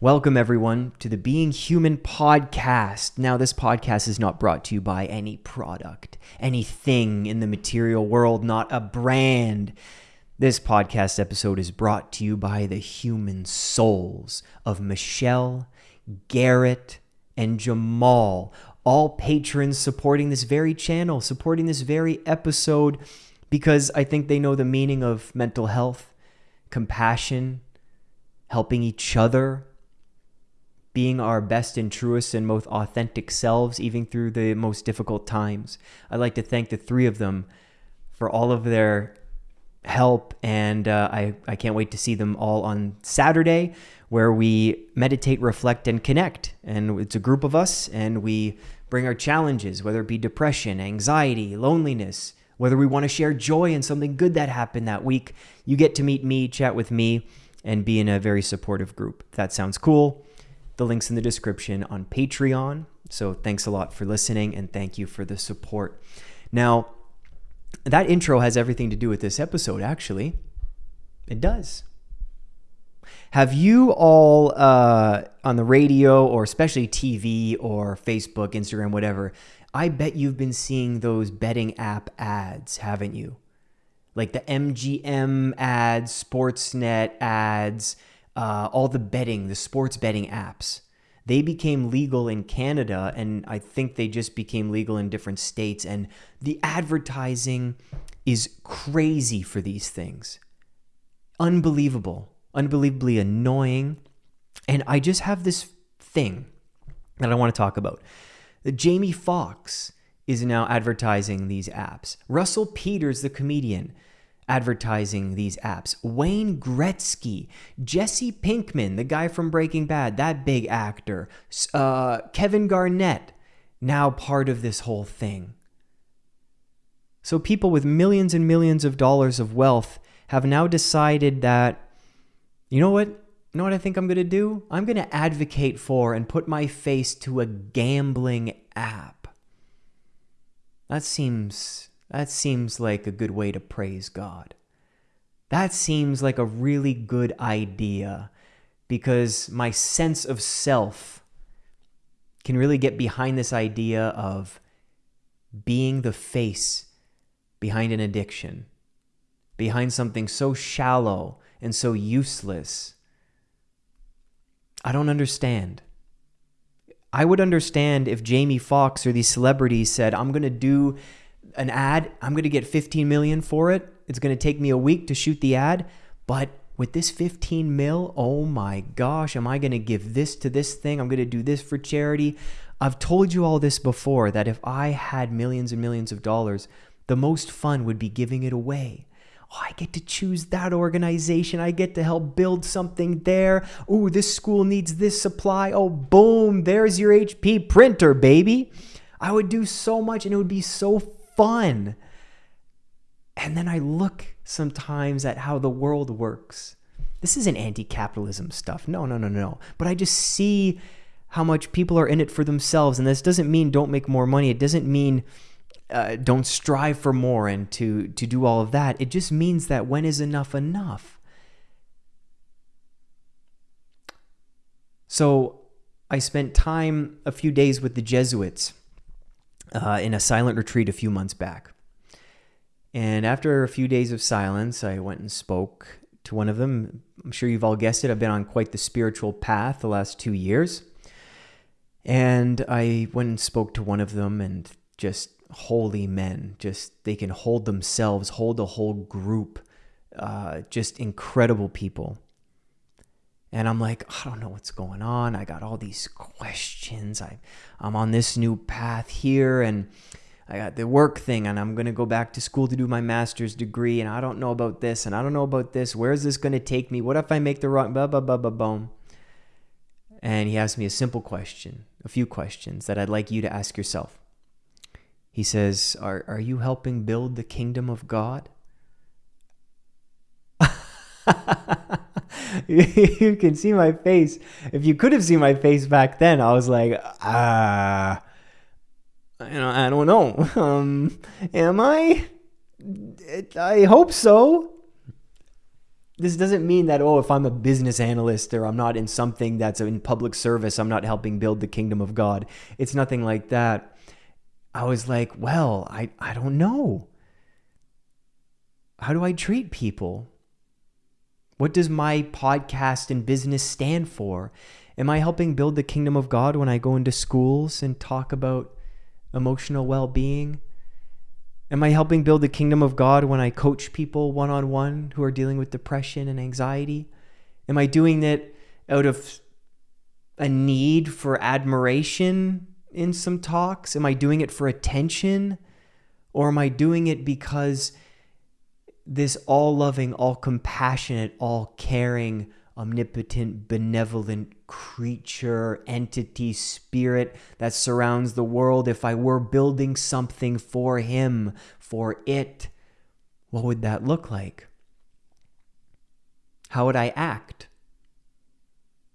Welcome, everyone, to the Being Human podcast. Now, this podcast is not brought to you by any product, anything in the material world, not a brand. This podcast episode is brought to you by the human souls of Michelle, Garrett, and Jamal, all patrons supporting this very channel, supporting this very episode, because I think they know the meaning of mental health, compassion, helping each other being our best and truest and most authentic selves, even through the most difficult times. I'd like to thank the three of them for all of their help, and uh, I, I can't wait to see them all on Saturday, where we meditate, reflect, and connect. And it's a group of us, and we bring our challenges, whether it be depression, anxiety, loneliness, whether we want to share joy in something good that happened that week. You get to meet me, chat with me, and be in a very supportive group. If that sounds cool the links in the description on Patreon. So thanks a lot for listening and thank you for the support. Now, that intro has everything to do with this episode, actually. It does. Have you all uh, on the radio or especially TV or Facebook, Instagram, whatever? I bet you've been seeing those betting app ads, haven't you? Like the MGM ads, Sportsnet ads, uh, all the betting, the sports betting apps. They became legal in Canada, and I think they just became legal in different states. And the advertising is crazy for these things. Unbelievable, unbelievably annoying. And I just have this thing that I want to talk about. Jamie Foxx is now advertising these apps. Russell Peters, the comedian, advertising these apps. Wayne Gretzky, Jesse Pinkman, the guy from Breaking Bad, that big actor, uh, Kevin Garnett, now part of this whole thing. So people with millions and millions of dollars of wealth have now decided that, you know what? You know what I think I'm going to do? I'm going to advocate for and put my face to a gambling app. That seems that seems like a good way to praise God. That seems like a really good idea because my sense of self can really get behind this idea of being the face behind an addiction, behind something so shallow and so useless. I don't understand. I would understand if Jamie Foxx or these celebrities said, I'm going to do an ad, I'm going to get 15 million for it. It's going to take me a week to shoot the ad, but with this 15 mil, oh my gosh, am I going to give this to this thing? I'm going to do this for charity. I've told you all this before that if I had millions and millions of dollars, the most fun would be giving it away. Oh, I get to choose that organization. I get to help build something there. Oh, this school needs this supply. Oh, boom, there's your HP printer, baby. I would do so much and it would be so fun. And then I look sometimes at how the world works. This isn't anti capitalism stuff. No, no, no, no. But I just see how much people are in it for themselves. And this doesn't mean don't make more money. It doesn't mean uh, don't strive for more and to, to do all of that. It just means that when is enough enough? So I spent time a few days with the Jesuits uh, in a silent retreat a few months back. And after a few days of silence, I went and spoke to one of them. I'm sure you've all guessed it. I've been on quite the spiritual path the last two years. And I went and spoke to one of them, and just holy men, just they can hold themselves, hold a whole group, uh, just incredible people. And I'm like, I don't know what's going on. I got all these questions. I, I'm on this new path here, and I got the work thing, and I'm going to go back to school to do my master's degree, and I don't know about this, and I don't know about this. Where is this going to take me? What if I make the wrong, blah, blah, blah, blah, boom. And he asked me a simple question, a few questions that I'd like you to ask yourself. He says, Are, are you helping build the kingdom of God? you can see my face. If you could have seen my face back then, I was like, ah, you know, I don't know. Um, am I? I hope so. this doesn't mean that oh if i'm a business analyst or i'm not in something that's in public service i'm not helping build the kingdom of god it's nothing like that i was like well i i don't know how do i treat people what does my podcast and business stand for am i helping build the kingdom of god when i go into schools and talk about emotional well-being Am I helping build the kingdom of God when I coach people one on one who are dealing with depression and anxiety? Am I doing it out of a need for admiration in some talks? Am I doing it for attention? Or am I doing it because this all loving, all compassionate, all caring, omnipotent, benevolent creature, entity, spirit that surrounds the world, if I were building something for him, for it, what would that look like? How would I act?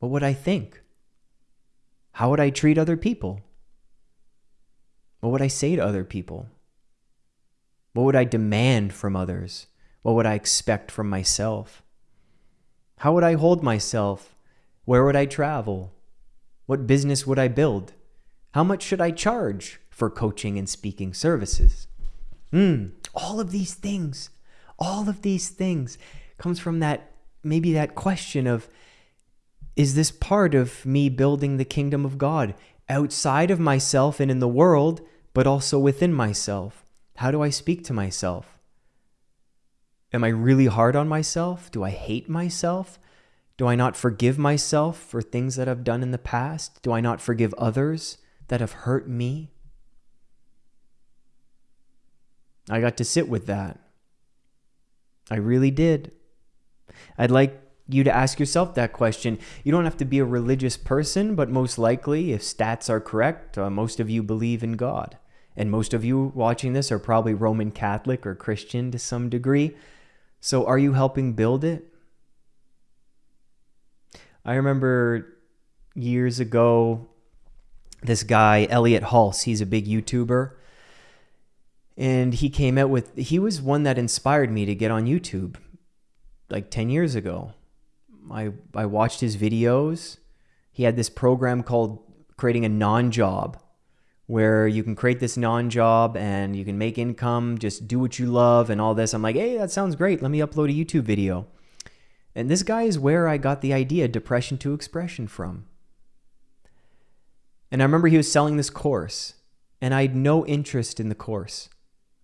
What would I think? How would I treat other people? What would I say to other people? What would I demand from others? What would I expect from myself? How would I hold myself? Where would I travel? What business would I build? How much should I charge for coaching and speaking services? Hmm, all of these things, all of these things comes from that maybe that question of is this part of me building the kingdom of God outside of myself and in the world, but also within myself? How do I speak to myself? Am I really hard on myself? Do I hate myself? Do I not forgive myself for things that I've done in the past? Do I not forgive others that have hurt me? I got to sit with that. I really did. I'd like you to ask yourself that question. You don't have to be a religious person, but most likely, if stats are correct, uh, most of you believe in God. And most of you watching this are probably Roman Catholic or Christian to some degree. So are you helping build it? I remember years ago, this guy, Elliot Hulse, he's a big YouTuber. And he came out with, he was one that inspired me to get on YouTube like 10 years ago. I, I watched his videos. He had this program called Creating a Non Job where you can create this non job and you can make income, just do what you love and all this. I'm like, hey, that sounds great. Let me upload a YouTube video. And this guy is where I got the idea depression to expression from. And I remember he was selling this course, and I had no interest in the course.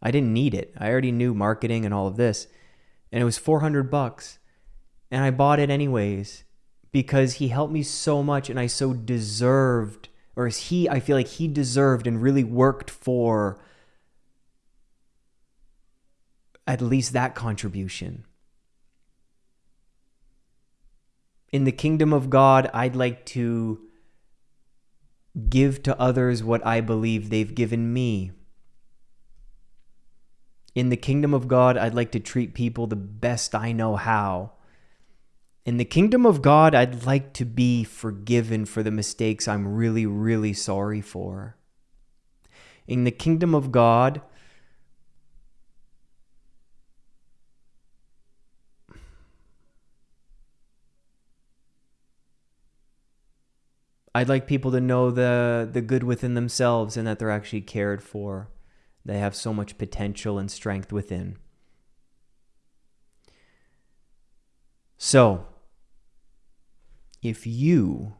I didn't need it. I already knew marketing and all of this. And it was 400 bucks. And I bought it anyways because he helped me so much and I so deserved or is he I feel like he deserved and really worked for at least that contribution. In the kingdom of God, I'd like to give to others what I believe they've given me. In the kingdom of God, I'd like to treat people the best I know how. In the kingdom of God, I'd like to be forgiven for the mistakes I'm really, really sorry for. In the kingdom of God, I'd like people to know the the good within themselves and that they're actually cared for. They have so much potential and strength within. So, if you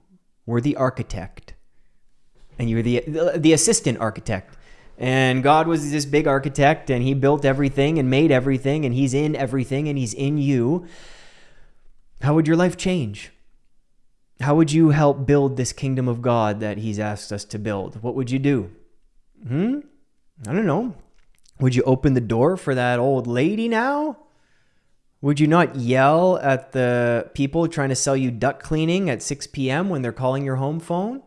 were the architect and you were the, the assistant architect and God was this big architect and he built everything and made everything and he's in everything and he's in you, how would your life change? How would you help build this kingdom of God that he's asked us to build? What would you do? Hmm? I don't know. Would you open the door for that old lady now? Would you not yell at the people trying to sell you duct cleaning at 6 p.m. when they're calling your home phone?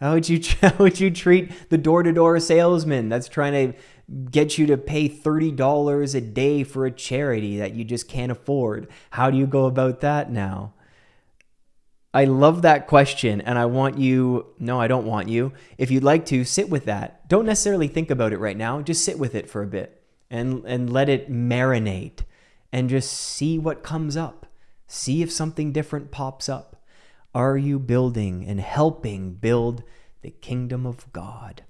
How would you how would you treat the door-to-door salesman that's trying to get you to pay $30 a day for a charity that you just can't afford? How do you go about that now? I love that question and I want you no, I don't want you. If you'd like to sit with that. Don't necessarily think about it right now. Just sit with it for a bit and and let it marinate and just see what comes up. See if something different pops up. Are you building and helping build the kingdom of God?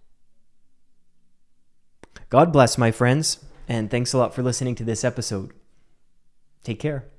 God bless, my friends, and thanks a lot for listening to this episode. Take care.